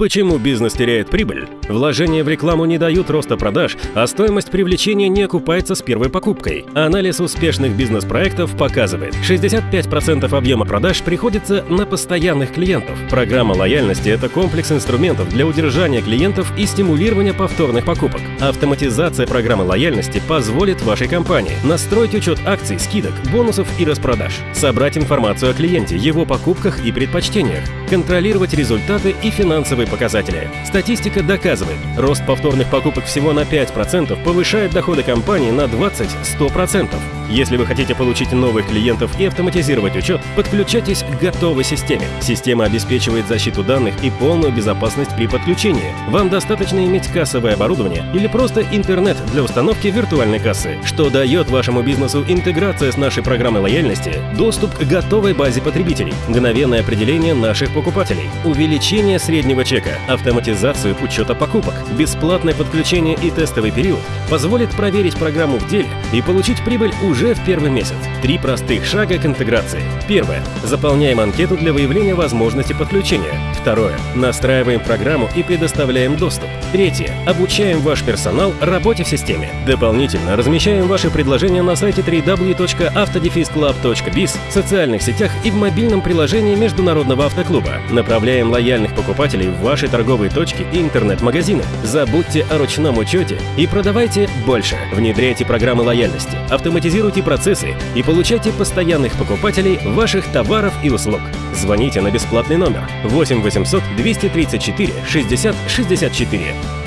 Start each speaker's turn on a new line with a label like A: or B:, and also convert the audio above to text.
A: Почему бизнес теряет прибыль? Вложения в рекламу не дают роста продаж, а стоимость привлечения не окупается с первой покупкой. Анализ успешных бизнес-проектов показывает, 65% объема продаж приходится на постоянных клиентов. Программа лояльности – это комплекс инструментов для удержания клиентов и стимулирования повторных покупок. Автоматизация программы лояльности позволит вашей компании настроить учет акций, скидок, бонусов и распродаж, собрать информацию о клиенте, его покупках и предпочтениях, контролировать результаты и финансовые показатели. Статистика доказывает, рост повторных покупок всего на 5% повышает доходы компании на 20-100%. Если вы хотите получить новых клиентов и автоматизировать учет, подключайтесь к готовой системе. Система обеспечивает защиту данных и полную безопасность при подключении. Вам достаточно иметь кассовое оборудование или просто интернет для установки виртуальной кассы, что дает вашему бизнесу интеграция с нашей программой лояльности, доступ к готовой базе потребителей, мгновенное определение наших покупателей, увеличение среднего чека, автоматизацию учета покупок, бесплатное подключение и тестовый период позволит проверить программу в деле и получить прибыль уже уже в первый месяц. Три простых шага к интеграции. Первое. Заполняем анкету для выявления возможности подключения. Второе. Настраиваем программу и предоставляем доступ. Третье. Обучаем ваш персонал работе в системе. Дополнительно размещаем ваши предложения на сайте www.autodefisclub.biz, в социальных сетях и в мобильном приложении Международного автоклуба. Направляем лояльных покупателей в ваши торговые точки и интернет-магазины. Забудьте о ручном учете и продавайте больше. Внедряйте программы лояльности. Автоматизируйте Автоматизируйте процессы и получайте постоянных покупателей ваших товаров и услуг. Звоните на бесплатный номер 8 800 234 60 64.